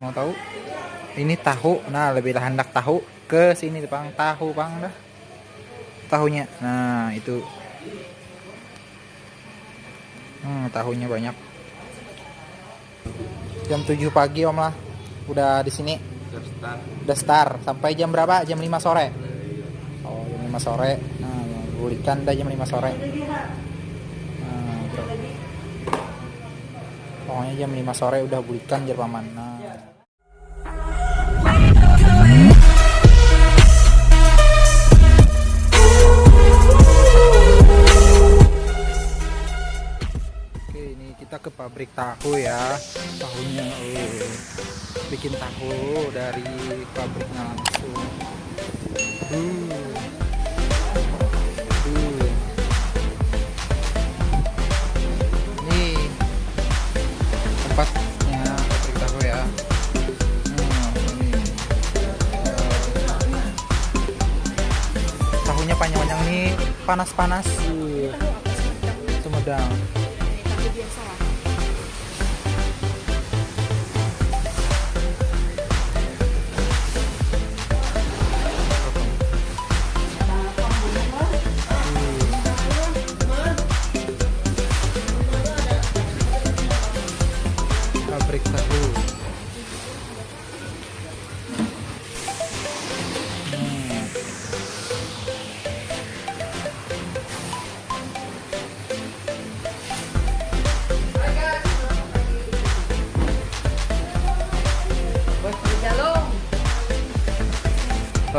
mau tahu? Ini tahu. Nah lebih hendak tahu ke sini bang. Tahu bang dah. Tahunya. Nah itu. Hmm, tahunya banyak. Jam 7 pagi om lah. Udah di sini. Udah start. Sampai jam berapa? Jam 5 sore. Oh jam 5 sore. Nah bulikan dah jam 5 sore. Nah, bro. pokoknya jam 5 sore udah bulikan jerpaman. Nah kita ke pabrik tahu ya. Tahunya oh, bikin tahu dari pabriknya langsung. Tempatnya tahu ya. Hmm, ini. Panjang-panjang nih panas-panas.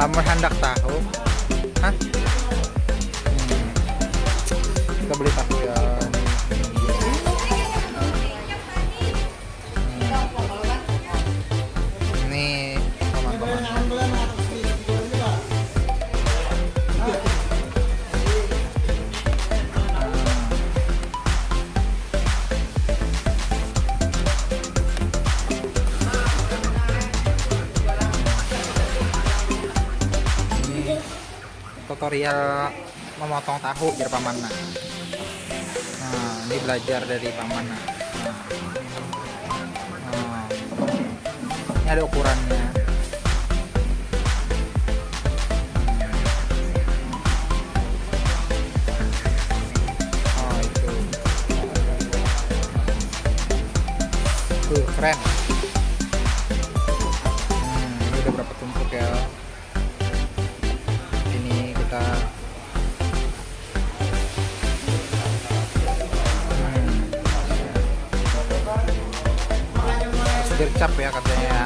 Lamar hendak tahu tutorial memotong tahu biar paman nah ini belajar dari paman nah. Nah. ini ada ukurannya oh itu tuh keren hmm, ini udah berapa tumpuk ya gercap ya katanya ya.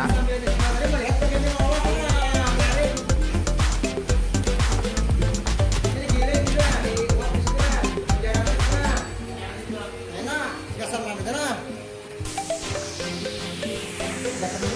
Oke,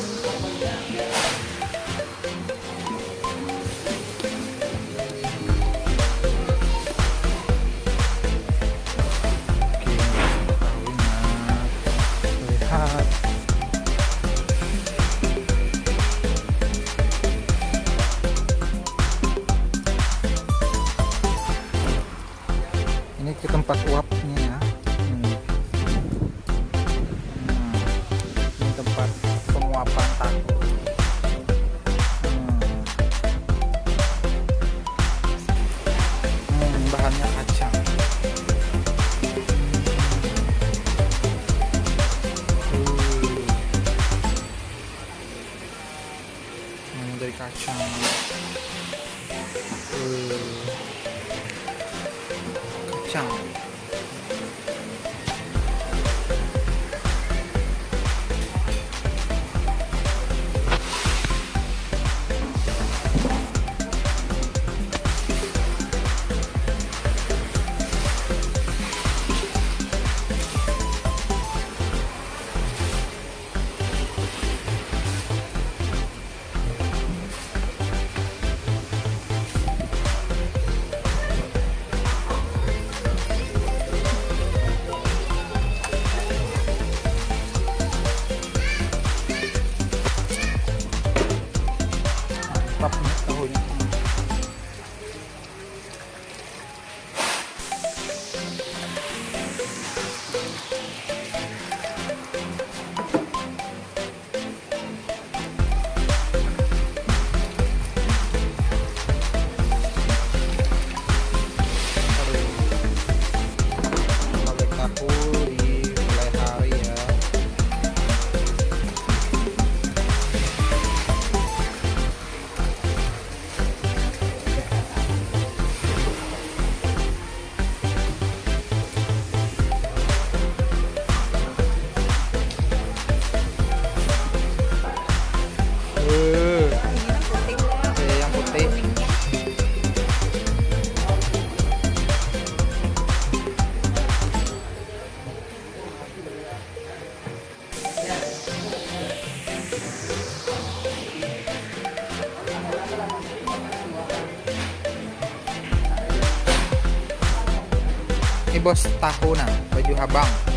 tempat uapnya ya Hmm. Ini tempat penguapan tahu Hmm. Hmm, bahannya kacang Hmm, dari. Kacang. Bos tahu nah, baju habang.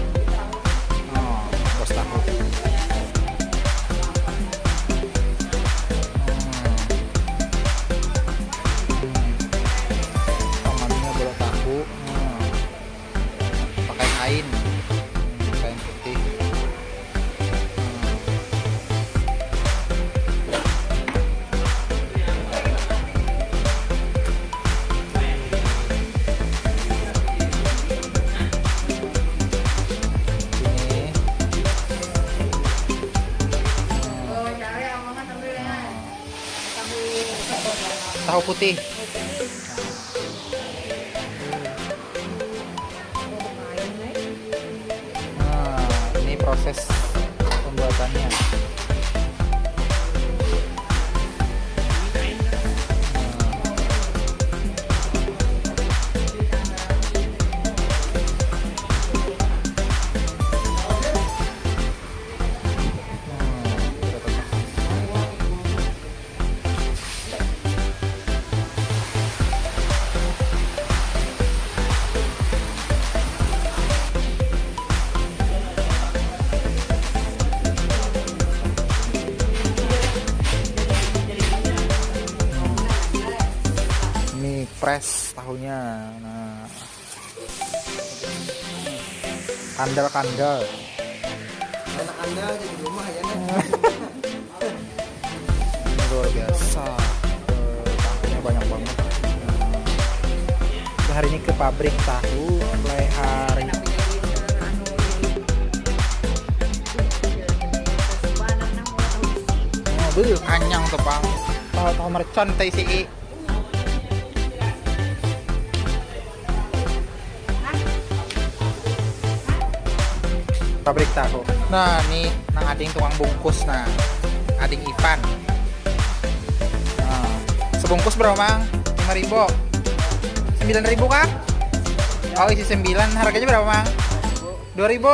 Tahu putih. Ini press tahunya. Nah. Kandel-kandel. anak anda di rumah ya luar biasa. Tahunya banyak banget. Nah, hari ini ke pabrik tahu mulai hari mobil kanyang tuh bang tahu tahu mercon teh isi pabrik tahu. Nah ini nah ading tukang bungkus nah. Ading Ivan. Nah, sebungkus berapa mang? lima ribu. sembilan ribu kah? Oh isi sembilan. Harganya berapa mang? Dua ribu?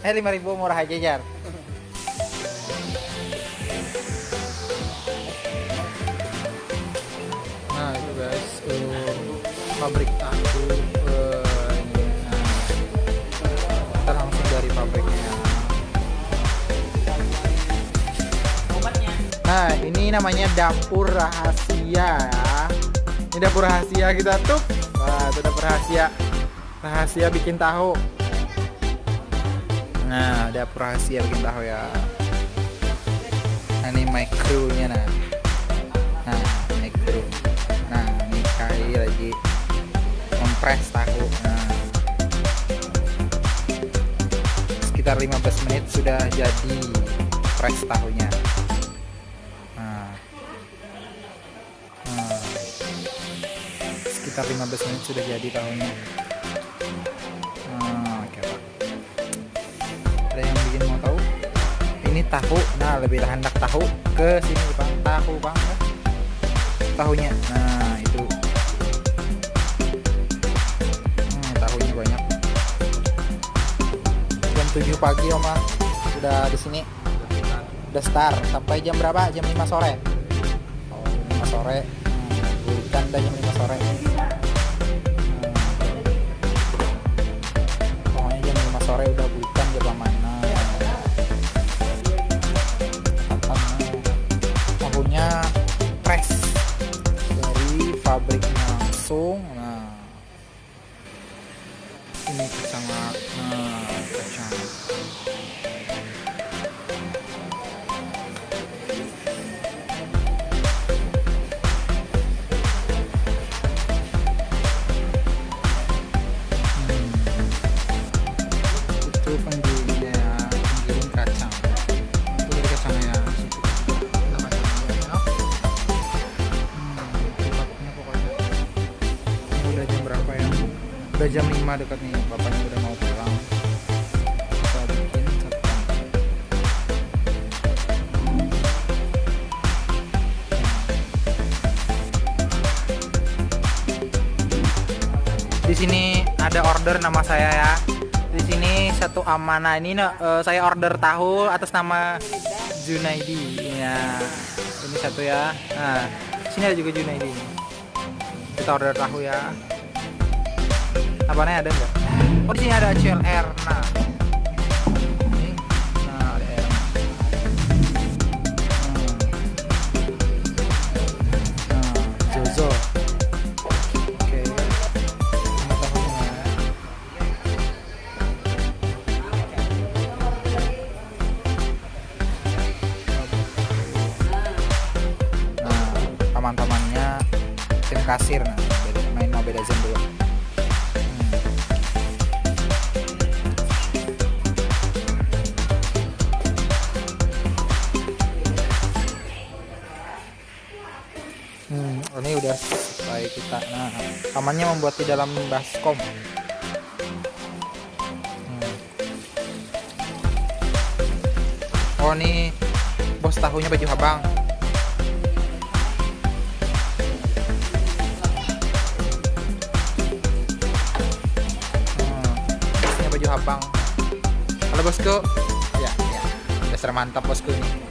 Eh lima ribu. Murah aja jar. Nah itu guys eh, pabrik tahu nah ini namanya dapur rahasia ya. Ini dapur rahasia kita tuh. Wah itu dapur rahasia. Rahasia bikin tahu. Nah dapur rahasia bikin tahu ya. Nah, ini mic crew-nya nah. Nah mic crew. Nah ini Kai lagi mempres tahu. Nah. Sekitar 15 menit sudah jadi press tahunya sekitar 15 menit sudah jadi tahunya nah, oke Pak. ada yang bikin mau tahu? Ini tahu nah lebih hendak tahu ke sini bang. Tahu bang tahunya. Nah itu. Hmm, tahunya banyak. Jam 7 pagi oma sudah di sini. Udah start. Sampai jam berapa? Jam 5 sore. Oh, jam 5 sore. Hmm, udah jam 5 sore sore udah udah jam 5 dekat nih bapaknya udah mau pulang. Kita di sini ada order nama saya ya. Di sini satu amanah. Ini eh, saya order tahu atas nama Junaidi. Ya ini satu ya. Nah sini ada juga Junaidi. Kita order tahu ya apanya ada nggak? Oh di sini ada CLR nah ini nah paman-pamannya tim kasir. Nah beda, main Mobile Legends dulu ini udah selesai kita. Nah, pamannya membuat di dalam baskom. Hmm. Oh, ini bos tahunya baju habang. Hmm, baju habang. Halo bosku. Ya, ya. Dasar mantap bosku ini.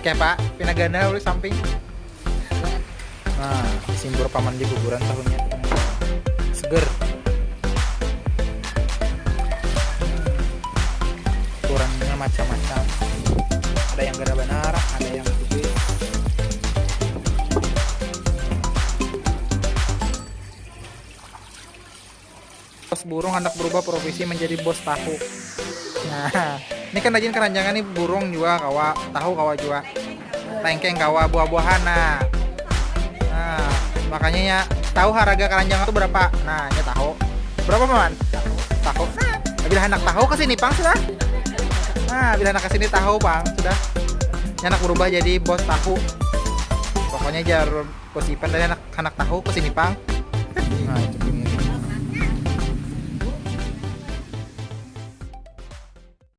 Oke pak, pinagana dulu samping. Nah, simbur paman di kuburan tahunnya. Seger. Ukurannya macam-macam. Ada yang gara benar, ada yang. Bos burung hendak berubah profesi menjadi bos tahu. Nah, ini kan rajin keranjangan nih burung juga kawa, tahu kawa juga. Tengkeng kawa buah-buahan nah. Makanya ya tahu harga keranjang itu berapa? Nah, ini tahu. Berapa, Paman? Tahu. Nah, bila hendak tahu ke sini, Pang, sudah. Nah, bila hendak ke sini tahu, Bang, sudah. Anak berubah jadi bos tahu. Pokoknya jar bos Ipan dan anak anak tahu ke sini, Pang. Nah,